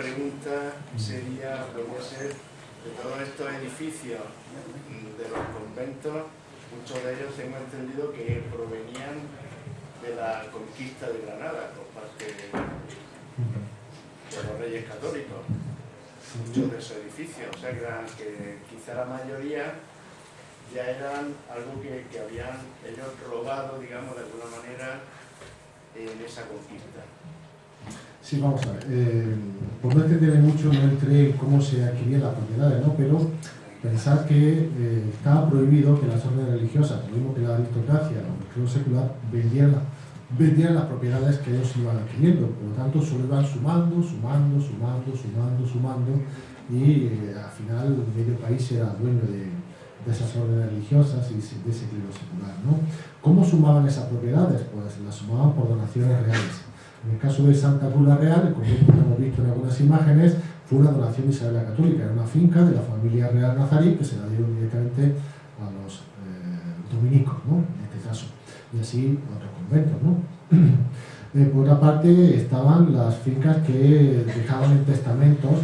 pregunta sería, podría ser, de todos estos edificios de los conventos, muchos de ellos tengo entendido que provenían de la conquista de Granada por parte de los reyes católicos. Muchos de esos edificios, o sea que, quizá la mayoría ya eran algo que, que habían ellos robado, digamos, de alguna manera en esa conquista. Sí, vamos a ver. Eh, por no entender mucho, no entré cómo se adquirían las propiedades, ¿no? Pero pensar que eh, estaba prohibido que las órdenes religiosas, lo mismo que la aristocracia o el clero secular, vendieran, vendieran las propiedades que ellos iban adquiriendo. Por lo tanto, solo iban sumando, sumando, sumando, sumando, sumando y eh, al final medio país era dueño de, de esas órdenes religiosas y de ese clero secular. ¿no? ¿Cómo sumaban esas propiedades? Pues las sumaban por donaciones reales. En el caso de Santa Cruz la Real, como hemos visto en algunas imágenes, fue una donación de Isabel la Católica, era una finca de la familia real nazarí que se la dieron directamente a los eh, dominicos, ¿no? en este caso, y así otros conventos. ¿no? Eh, por otra parte, estaban las fincas que dejaban en testamentos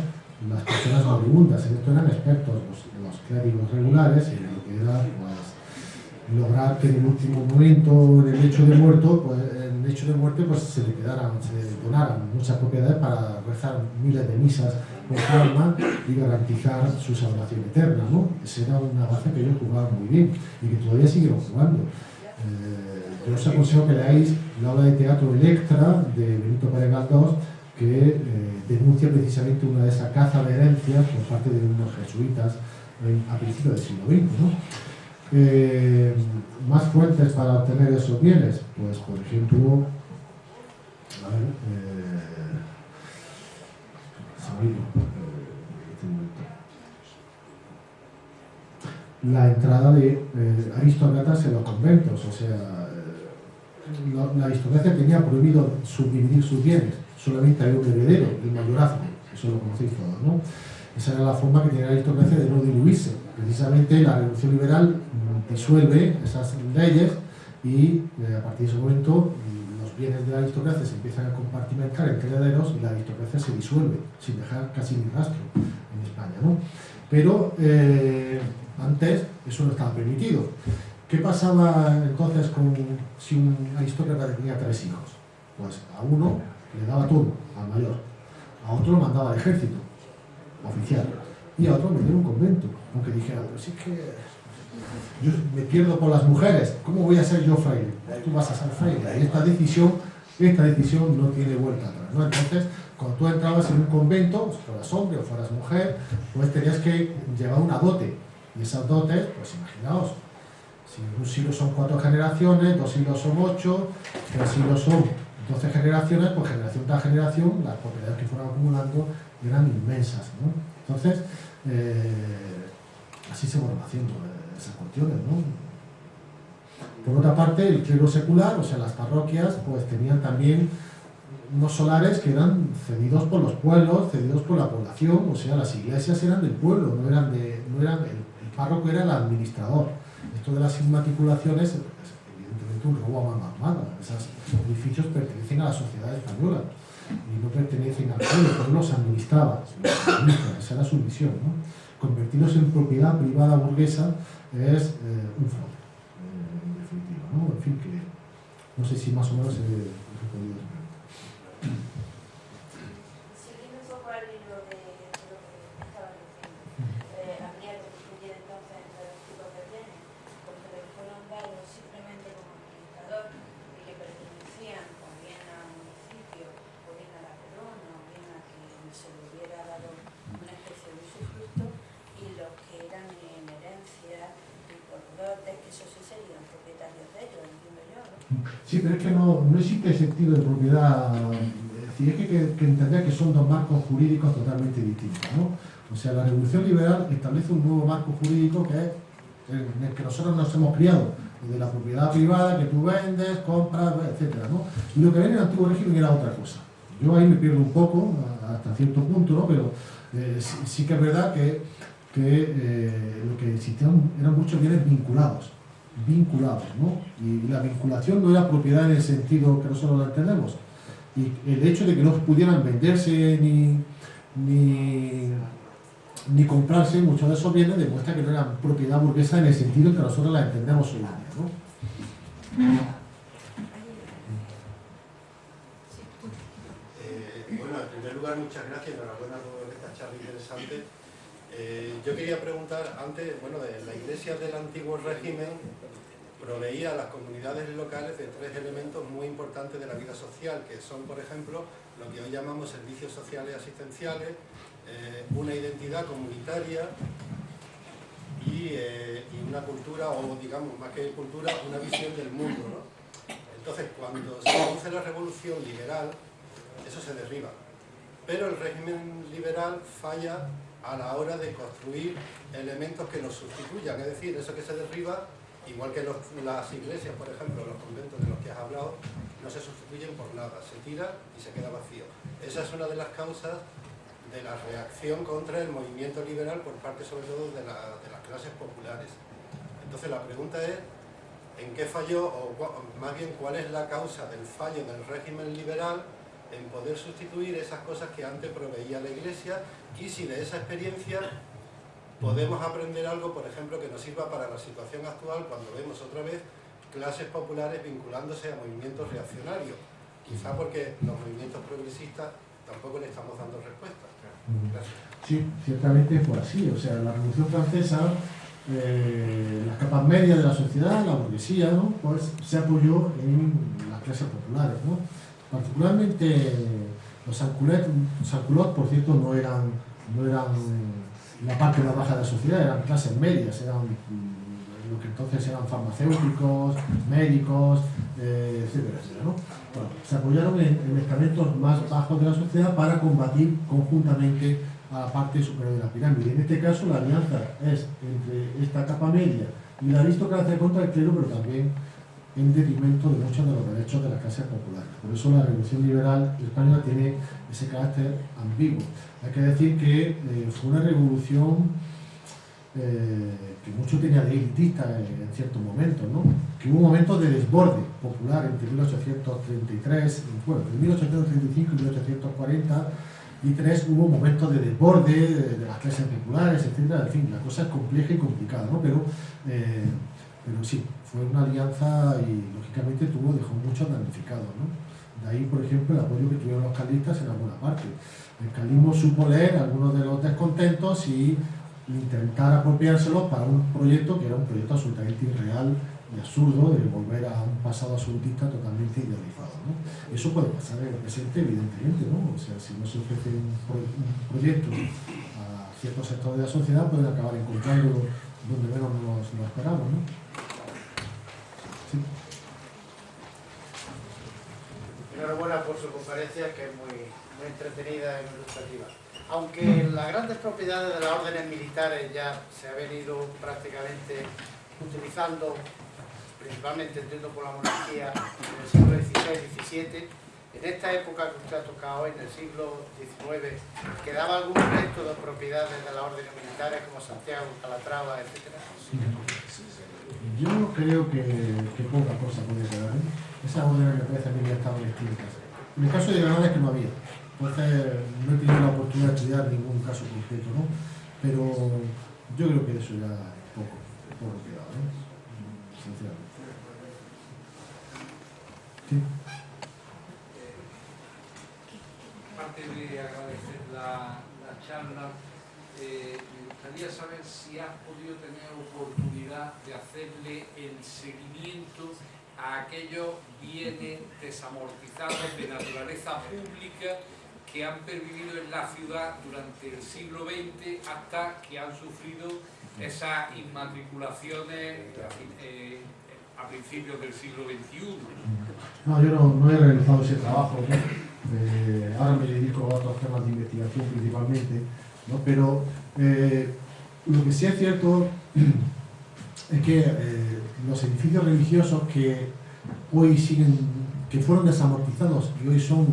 las personas moribundas, en esto eran expertos los, los clérigos regulares y lo que era pues, lograr que en el último momento, en el hecho de muerto, pues, el hecho de muerte pues, se le quedaran, se donaran muchas propiedades para rezar miles de misas por su alma y garantizar su salvación eterna. ¿no? Esa era una base que ellos jugaban muy bien y que todavía siguen jugando. Eh, yo os aconsejo que leáis la obra de teatro Electra de Benito Pérez Galdós que eh, denuncia precisamente una de esas cazas de herencias por parte de unos jesuitas a principios del siglo XX. ¿no? Eh, más fuentes para obtener esos bienes, pues por ejemplo, ver, eh, la entrada de eh, aristócratas en los conventos, o sea, eh, la, la, aristocracia tenía prohibido subdividir sus bienes, solamente había un heredero, el mayorazgo, eso lo conocéis todos, ¿no? Esa era la forma que tenía la aristocracia de no diluirse. Precisamente la Revolución Liberal disuelve esas leyes y eh, a partir de ese momento los bienes de la aristocracia se empiezan a compartimentar entre herederos y la aristocracia se disuelve, sin dejar casi ni rastro en España. ¿no? Pero eh, antes eso no estaba permitido. ¿Qué pasaba entonces con si un aristócrata tenía tres hijos? Pues a uno le daba turno, al mayor, a otro mandaba al ejército, oficial, y a otro me dio un convento, aunque dijera, pero sí que yo me pierdo por las mujeres, ¿cómo voy a ser yo fraile? Tú vas a ser fraile. Y esta decisión, esta decisión no tiene vuelta atrás. ¿no? Entonces, cuando tú entrabas en un convento, pues, fueras hombre o fueras mujer, pues tenías que llevar una dote. Y esas dotes, pues imaginaos, si un siglo son cuatro generaciones, dos siglos son ocho, tres siglos son doce generaciones, pues generación tras generación, las propiedades que fueron acumulando eran inmensas. Entonces, eh, así se fueron haciendo. ¿eh? esas cuestiones, ¿no? Por otra parte, el clero secular, o sea, las parroquias, pues tenían también unos solares que eran cedidos por los pueblos, cedidos por la población, o sea, las iglesias eran del pueblo, no eran de, no eran, el, el párroco era el administrador. Esto de las inmatriculaciones es evidentemente un robo a mano armada. Esos edificios pertenecen a la sociedad española y no pertenecen al pueblo, el pueblo los administraba, esa era su misión, ¿no? Convertirlos en propiedad privada burguesa es eh, un fraude, en definitiva. ¿no? En fin, que no sé si más o menos he, he podido Siguiendo un poco al hilo de, de lo que estaba diciendo, eh, habría que distinguir entonces entre los tipos de bienes, porque les fueron dados simplemente como administrador y que pertenecían o bien al municipio, o bien a la corona, o bien a quien se le hubiera dado una especie de usufructo, y los que eran en herencia y por dotes, que eso sí serían propietarios de ellos, entiendo yo, ¿no? Sí, es que no, no existe sentido de propiedad. Es decir, es que, que, que entender que son dos marcos jurídicos totalmente distintos. ¿no? O sea, la Revolución Liberal establece un nuevo marco jurídico que es en el que nosotros nos hemos criado, de la propiedad privada que tú vendes, compras, etc. ¿no? Y lo que ven en el antiguo régimen era otra cosa. Yo ahí me pierdo un poco, hasta cierto punto, ¿no? pero eh, sí, sí, que es verdad que, que eh, lo que existían eran muchos bienes vinculados vinculados, ¿no? Y la vinculación no era propiedad en el sentido que nosotros la entendemos, Y el hecho de que no pudieran venderse ni, ni, ni comprarse, muchos de esos bienes demuestra que no eran propiedad burguesa en el sentido que nosotros la entendemos hoy en día. ¿no? Eh, muchas gracias, enhorabuena por esta charla interesante. Eh, yo quería preguntar, antes, bueno, la iglesia del antiguo régimen proveía a las comunidades locales de tres elementos muy importantes de la vida social, que son, por ejemplo, lo que hoy llamamos servicios sociales asistenciales, eh, una identidad comunitaria y, eh, y, una cultura, o digamos, más que cultura, una visión del mundo. ¿no? Entonces, cuando se produce la revolución liberal, eso se derriba. Pero el régimen liberal falla a la hora de construir elementos que lo sustituyan, es decir, eso que se derriba, igual que las iglesias, por ejemplo, los conventos de los que has hablado, no se sustituyen por nada, se tira y se queda vacío. Esa es una de las causas de la reacción contra el movimiento liberal por parte sobre todo de, de las clases populares. Entonces la pregunta es, ¿en qué falló, o más bien cuál es la causa del fallo del régimen liberal en poder sustituir esas cosas que antes proveía la Iglesia y si de esa experiencia podemos aprender algo, por ejemplo, que nos sirva para la situación actual cuando vemos otra vez clases populares vinculándose a movimientos reaccionarios. Quizá porque los movimientos progresistas tampoco le estamos dando respuesta. Gracias. Sí, ciertamente fue así. O sea, la Revolución Francesa, eh, las capas medias de la sociedad, la burguesía, ¿no? pues se apoyó en las clases populares. ¿no? Particularmente los sanculots, por cierto, no eran, no eran la parte más baja de la sociedad, eran clases medias, eran lo que entonces eran farmacéuticos, médicos, eh, etcétera, etcétera ¿no? bueno, se apoyaron en, en, estamentos más bajos de la sociedad para combatir conjuntamente a la parte superior de la pirámide. En este caso la alianza es entre esta capa media y la aristocracia contra el clero, pero también en detrimento de muchos de los derechos de las clases populares. Por eso la revolución liberal española tiene ese carácter ambiguo. Hay que decir que eh, fue una revolución eh, que mucho tenía de elitista en, ciertos momentos, ¿no? que hubo momentos de desborde popular entre 1833, bueno, entre 1835 y 1840 y tres hubo momentos de desborde de, de las clases populares, etc. En fin, la cosa es compleja y complicada, ¿no? pero, eh, pero sí, fue una alianza y lógicamente tuvo, dejó muchos damnificados. ¿no? De ahí, por ejemplo, el apoyo que tuvieron los carlistas en alguna parte. El carlismo supo leer algunos de los descontentos y intentar apropiárselos para un proyecto que era un proyecto absolutamente irreal y absurdo de volver a un pasado absolutista totalmente idealizado. ¿no? Eso puede pasar en el presente, evidentemente, ¿no? O sea, si no se ofrece un proyecto a ciertos sectores de la sociedad, pueden acabar encontrándolo donde menos nos lo esperamos, ¿no? Enhorabuena por su conferencia, que es muy, muy entretenida y ilustrativa. Aunque las grandes propiedades de las órdenes militares ya se han venido prácticamente utilizando principalmente entiendo por la monarquía en el siglo XVI y XVII, en esta época que usted ha tocado, en el siglo XIX, ¿quedaba algún resto de propiedades de las órdenes militares como Santiago, Calatrava, etcétera? Yo creo que, que poca cosa podía quedar. ¿eh? Esas órdenes me parece a mí ya estaban extintas. En el caso de Granada es que no había. No he tenido la oportunidad de estudiar ningún caso concreto, ¿no? Pero yo creo que eso ya es poco, poco quedado, ¿no? Sinceramente. Sí. Aparte de agradecer la, la charla, eh, gustaría saber si has podido tener oportunidad de hacerle el seguimiento a aquellos bienes desamortizados de naturaleza pública que han pervivido en la ciudad durante el siglo XX hasta que han sufrido esas inmatriculaciones eh, a principios del siglo XXI. No, yo no, he realizado ese trabajo, eh, ahora me dedico a otros temas de investigación principalmente, pero eh, lo que sí es cierto es que eh, los edificios religiosos que hoy siguen, que fueron desamortizados y hoy son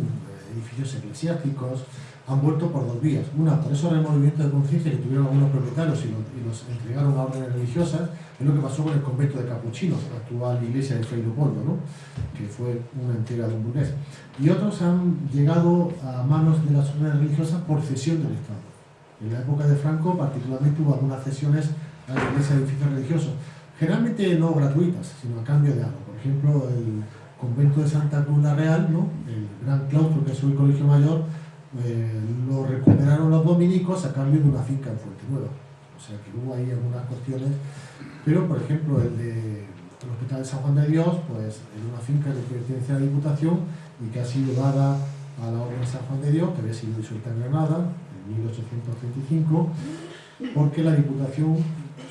edificios eclesiásticos, han vuelto por dos vías. Una, por eso movimiento de conciencia que tuvieron algunos propietarios y, los entregaron a órdenes religiosas, es lo que pasó con el convento de capuchinos, la actual iglesia de Fray Leopoldo, ¿no? que fue una entrega de un burgués. Y otros han llegado a manos de las órdenes religiosas por cesión del Estado. En la época de Franco, particularmente, hubo algunas cesiones a la iglesia edificios religiosos, generalmente no gratuitas, sino a cambio de algo. Por ejemplo, el convento de Santa Cruz la Real, ¿no? el gran claustro que es el colegio mayor, eh, lo recuperaron los dominicos a cambio de una finca en Fuente Nueva. O sea que hubo ahí algunas cuestiones, pero por ejemplo el de el Hospital de San Juan de Dios, pues en una finca de pertenencia a la Diputación y que ha sido dada a la Orden de San Juan de Dios, que había sido disuelta en Granada en 1835, porque la Diputación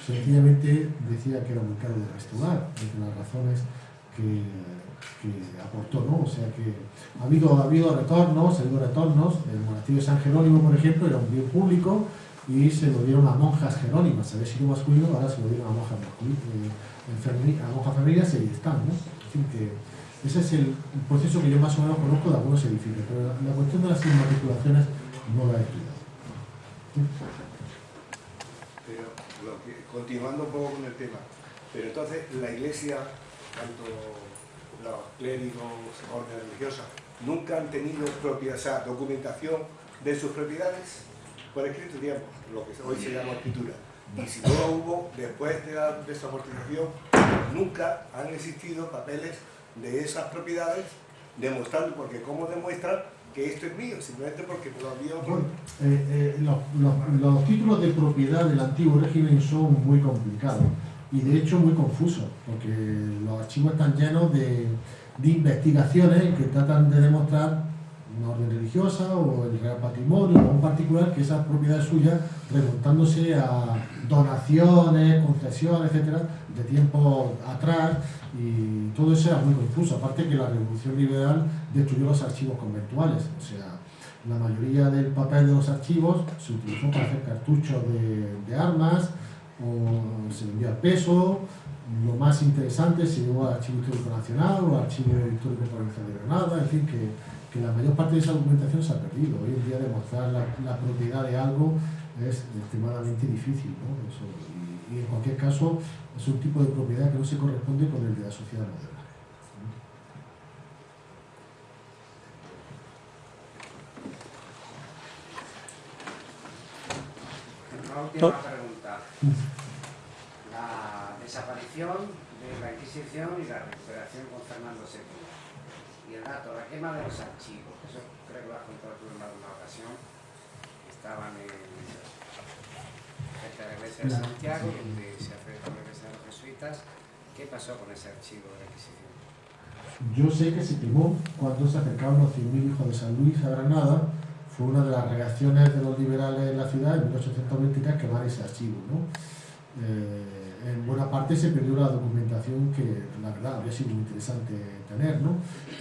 sencillamente decía que era muy caro de restaurar, entre las razones que aportó, ¿no? O sea que ha habido, ha habido retornos, ha habido retornos, el monasterio de San Jerónimo, por ejemplo, era un bien público y se lo dieron a monjas jerónimas, había sido masculino, ahora se lo dieron a monjas masculinas, a monjas femeninas y ahí están, ¿no? que ese es el proceso que yo más o menos conozco de algunos edificios, pero la, cuestión de las inmatriculaciones no la he. Continuando un poco con el tema, pero entonces la iglesia, tanto los clérigos, órdenes religiosas, nunca han tenido o documentación de sus propiedades por escrito, digamos, lo que hoy se llama escritura. Y si no hubo, después de la desamortización, nunca han existido papeles de esas propiedades demostrando, porque ¿cómo demuestran que esto es mío? Simplemente porque todavía... Bueno, eh, eh, los, los títulos de propiedad del antiguo régimen son muy complicados y de hecho muy confuso, porque los archivos están llenos de, investigaciones que tratan de demostrar una orden religiosa o el real patrimonio o un particular que esa propiedad es suya remontándose a donaciones, concesiones, etcétera, de tiempo atrás y todo eso era muy confuso, aparte que la revolución liberal destruyó los archivos conventuales, o sea, la mayoría del papel de los archivos se utilizó para hacer cartuchos de, armas, o se envió al peso, lo más interesante se llevó al Archivo Histórico Nacional o al Archivo Histórico Provincial de Granada, es decir, que, que, la mayor parte de esa documentación se ha perdido. Hoy en día demostrar la, la propiedad de algo es extremadamente difícil, ¿no? y, y, en cualquier caso es un tipo de propiedad que no se corresponde con el de la sociedad moderna. La desaparición de la Inquisición y la recuperación con Fernando II. Dato, la quema de los archivos, eso creo que lo has contado tú en alguna ocasión, estaban en cerca de la iglesia de Santiago, donde se acercó la iglesia de los jesuitas. ¿Qué pasó con ese archivo de la Inquisición? Yo sé que se quemó cuando se acercaron los 100.000 hijos de San Luis a Granada fue una de las reacciones de los liberales en la ciudad en 1823 quemar ese archivo. ¿no? Eh, en buena parte se perdió la documentación que la verdad habría sido interesante tener, ¿no?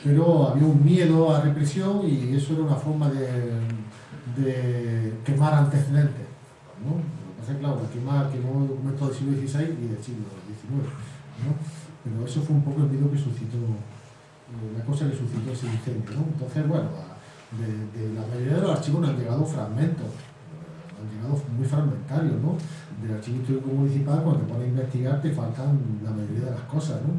pero había un miedo a represión y eso era una forma de, de quemar antecedentes. ¿no? Lo que pasa es claro, quemar, quemó documentos del siglo XVI y del siglo XIX. ¿no? Pero eso fue un poco el miedo que suscitó, la cosa que suscitó ese incendio. ¿no? Entonces, bueno, de, la mayoría de los archivos nos han llegado fragmentos, llegado muy fragmentarios, ¿no? Del archivo histórico municipal, cuando te pones a investigar, te faltan la mayoría de las cosas, ¿no?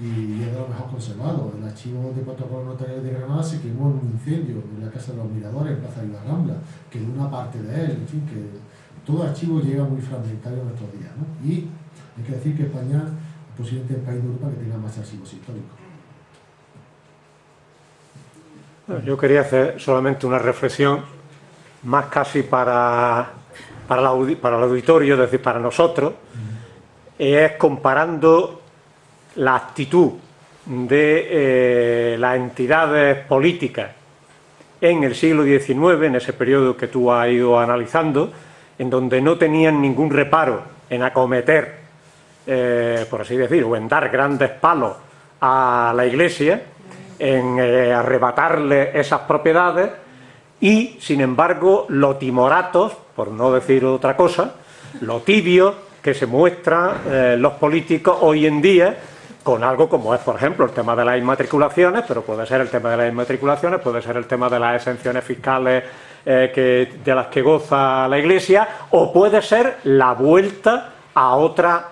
Y es de lo mejor conservado. El archivo de protocolo notarial de Granada se quemó en un incendio en la Casa de los Miradores, en Plaza de la Rambla, quedó una parte de él, en fin, que todo archivo llega muy fragmentario en estos días, ¿no? Y hay que decir que España es posiblemente el país de Europa que tenga más archivos históricos. Yo quería hacer solamente una reflexión, más casi para, para, para el auditorio, es decir, para nosotros, es comparando la actitud de eh, las entidades políticas en el siglo XIX, en ese periodo que tú has ido analizando, en donde no tenían ningún reparo en acometer, eh, por así decir, o en dar grandes palos a la Iglesia, en eh, arrebatarle esas propiedades y, sin embargo, los timoratos, por no decir otra cosa, lo tibios que se muestran eh, los políticos hoy en día con algo como es, por ejemplo, el tema de las inmatriculaciones, pero puede ser el tema de las inmatriculaciones, puede ser el tema de las exenciones fiscales eh, de las que goza la Iglesia, o puede ser la vuelta a otra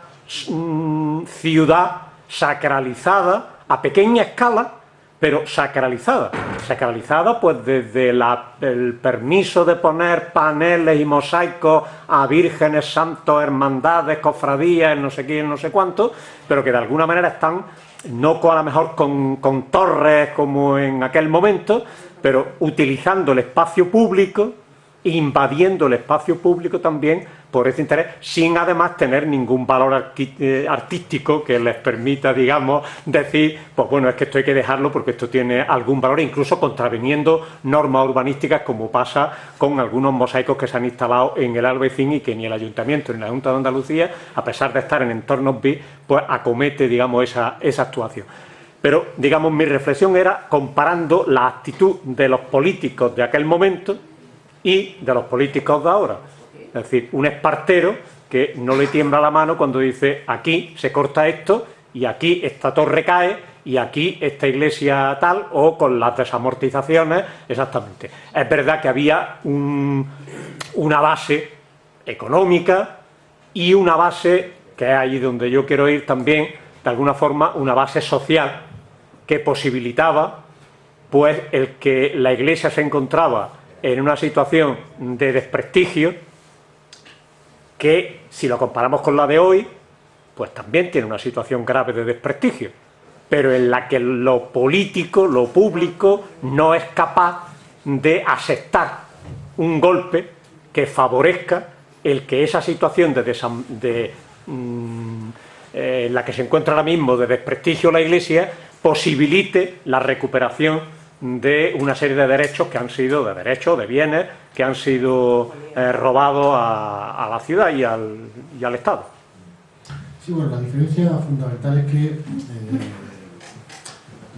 mm, ciudad sacralizada a pequeña escala, pero sacralizada. Sacralizada pues desde el permiso de poner paneles y mosaicos a vírgenes, santos, hermandades, cofradías, no sé quién, no sé cuánto, pero que de alguna manera están, no a lo mejor con, con torres como en aquel momento, pero utilizando el espacio público, invadiendo el espacio público también por ese interés, sin además tener ningún valor eh, artístico que les permita, digamos, decir, pues bueno, es que esto hay que dejarlo porque esto tiene algún valor, incluso contraviniendo normas urbanísticas como pasa con algunos mosaicos que se han instalado en el Albecín y que ni el Ayuntamiento ni la Junta de Andalucía, a pesar de estar en entornos B, pues acomete, digamos, esa, esa actuación. Pero, digamos, mi reflexión era comparando la actitud de los políticos de aquel momento y de los políticos de ahora. Es decir, un espartero que no le tiembla la mano cuando dice aquí se corta esto y aquí esta torre cae y aquí esta iglesia tal o con las desamortizaciones, exactamente. Es verdad que había una base económica y una base, que es ahí donde yo quiero ir también, de alguna forma una base social que posibilitaba pues el que la iglesia se encontraba en una situación de desprestigio que, si lo comparamos con la de hoy, pues también tiene una situación grave de desprestigio, pero en la que lo político, lo público, no es capaz de aceptar un golpe que favorezca el que esa situación de, mm, eh, en la que se encuentra ahora mismo de desprestigio la Iglesia posibilite la recuperación de una serie de derechos que han sido, de derechos, de bienes, que han sido eh, robados a, la ciudad y al, y al, Estado. Sí, bueno, la diferencia fundamental es que eh,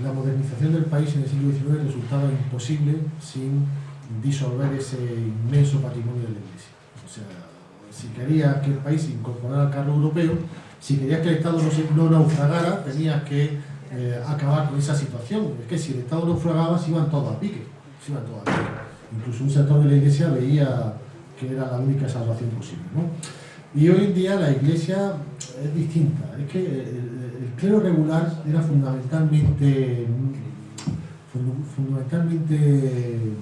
la modernización del país en el siglo XIX resultaba imposible sin disolver ese inmenso patrimonio de la Iglesia. O sea, si querías que el país incorporara al carro europeo, si querías que el Estado no, se, no naufragara, tenías que eh, acabar con esa situación. Es que si el Estado naufragaba, se iban todos a pique. Se iban todos a pique. Incluso un sector de la Iglesia veía que era la única salvación posible. ¿no? Y hoy en día la Iglesia es distinta. Es que el, clero regular era fundamentalmente, fundamentalmente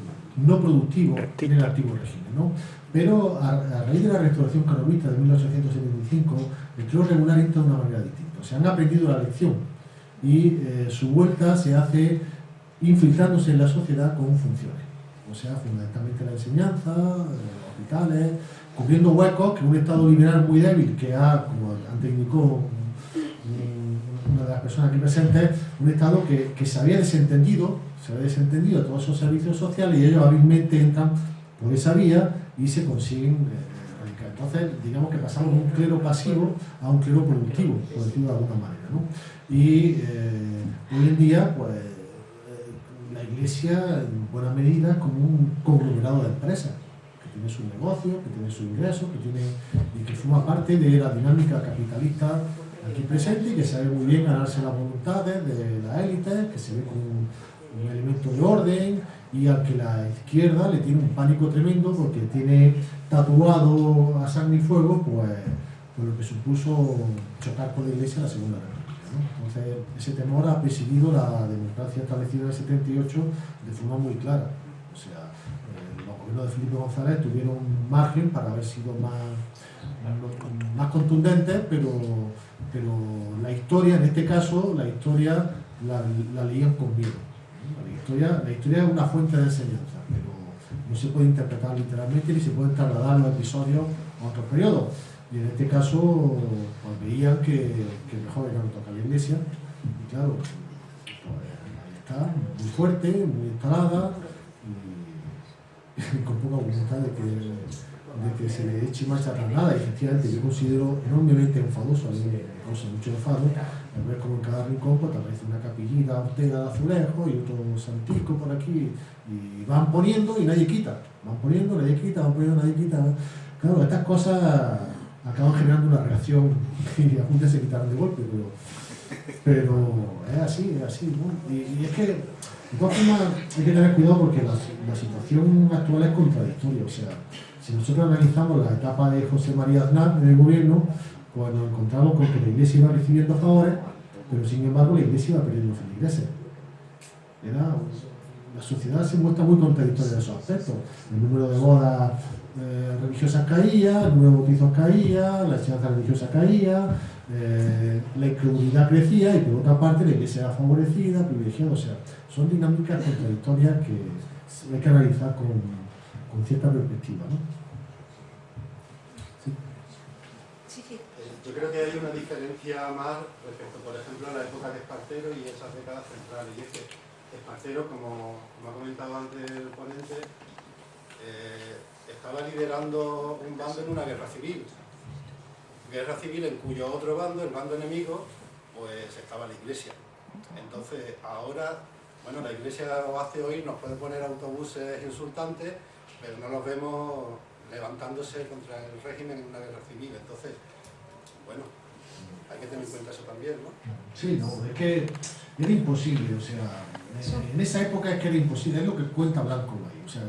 no productivo en el antiguo régimen. ¿no? Pero a, a, raíz de la restauración canovita de 1875, el clero regular entra de una manera distinta. O sea, han aprendido la lección y eh, su vuelta se hace infiltrándose en la sociedad con funciones, o sea, fundamentalmente la enseñanza, eh, hospitales, cubriendo huecos que un Estado liberal muy débil, que ha, como antes indicó una de las personas aquí presentes, un Estado que, que, se había desentendido, se había desentendido de todos esos servicios sociales y ellos hábilmente entran por esa vía y se consiguen eh, entonces, digamos que pasamos de un clero pasivo a un clero productivo, por decirlo de alguna manera. ¿no? Y eh, hoy en día, pues, eh, la Iglesia, en buena medida, es como un conglomerado de empresas, que tiene su negocio, que tiene su ingreso, que tiene, y que forma parte de la dinámica capitalista aquí presente y que sabe muy bien ganarse las voluntades de la élite, que se ve como un, un elemento de orden y al que la izquierda le tiene un pánico tremendo porque tiene tatuado a sangre y fuego pues, por lo que supuso chocar con la Iglesia en la Segunda República. Entonces, ese temor ha presidido la democracia establecida en el 78 de forma muy clara. O sea, eh, los gobiernos de Felipe González tuvieron margen para haber sido más, más contundentes, pero, pero la historia, en este caso, la historia la, la leían con miedo. La historia, es una fuente de enseñanza, pero no se puede interpretar literalmente ni se puede trasladar los episodios a otros periodos. Y en este caso, pues veían que, mejor era no tocar la iglesia, y claro, pues ahí está, muy fuerte, muy instalada, y, con poca voluntad de que, se le eche marcha atrás nada. Y efectivamente, yo considero enormemente enfadoso, a mí me causa mucho enfado, al ver como en cada rincón pues, aparece una capillita ortega de azulejo y otro santico por aquí, y van poniendo y nadie quita, van poniendo, nadie quita, van poniendo, nadie quita. Claro, estas cosas acaban generando una reacción y a se quitaron de golpe, pero es así, es así, ¿no? Y, y es que, de todas formas, hay que tener cuidado porque la, la situación actual es contradictoria. O sea, si nosotros analizamos la etapa de José María Aznar en el gobierno, pues nos encontramos con que la Iglesia iba recibiendo favores, pero sin embargo la Iglesia iba perdiendo feligreses. Era, la sociedad se muestra muy contradictoria en esos aspectos. El número de bodas eh, religiosas caía, el número de bautizos caía, la enseñanza religiosa caía, eh, la incredulidad crecía y por otra parte la iglesia era favorecida, privilegiada, o sea, son dinámicas contradictorias que hay que analizar con, con cierta perspectiva. ¿no? Sí. Sí. Yo creo que hay una diferencia más respecto, por ejemplo, a la época de Espartero y esas décadas centrales. Y es que Espartero, como, como ha comentado antes el ponente, eh, estaba liderando un bando en una guerra civil. Guerra civil en cuyo otro bando, el bando enemigo, pues estaba la iglesia. Entonces, ahora, bueno, la iglesia lo hace hoy, nos puede poner autobuses insultantes, pero no los vemos levantándose contra el régimen en una guerra civil. Entonces, bueno, hay que tener en cuenta eso también, ¿no? Sí, no, es que era imposible, o sea, en esa época es que era imposible, es lo que cuenta Blanco ahí, o sea,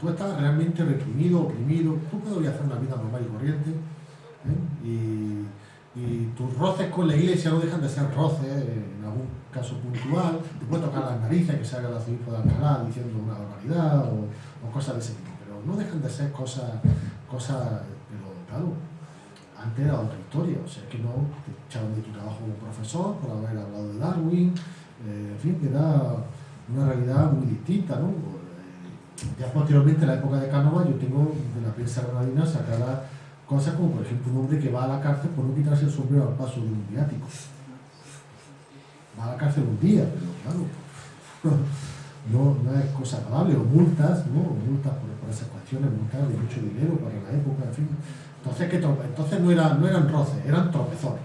tú estabas realmente reprimido, oprimido, tú podías hacer una vida normal y corriente, ¿eh? y, y tus roces con la iglesia no dejan de ser roces, eh, en algún caso puntual, te puede tocar las narices, que se haga el arzobispo de Alcalá diciendo una barbaridad o, o cosas de ese tipo, pero no dejan de ser cosas, cosas, pero claro, antes era otra historia, o sea que no te echaban de tu trabajo como profesor por haber hablado de Darwin, eh, en fin, que era una realidad muy distinta, ¿no? Eh, Ya posteriormente, en la época de Cánova, yo tengo de la prensa granadina sacada cosas como, por ejemplo, un hombre que va a la cárcel por no quitarse el sombrero al paso de un viático. Va a la cárcel un día, pero claro, no, no es cosa agradable, o multas, ¿no? Multas por, por esas cuestiones, multas de mucho dinero para la época, en fin. Entonces, ¿qué? Entonces no, era, no eran roces, eran tropezones.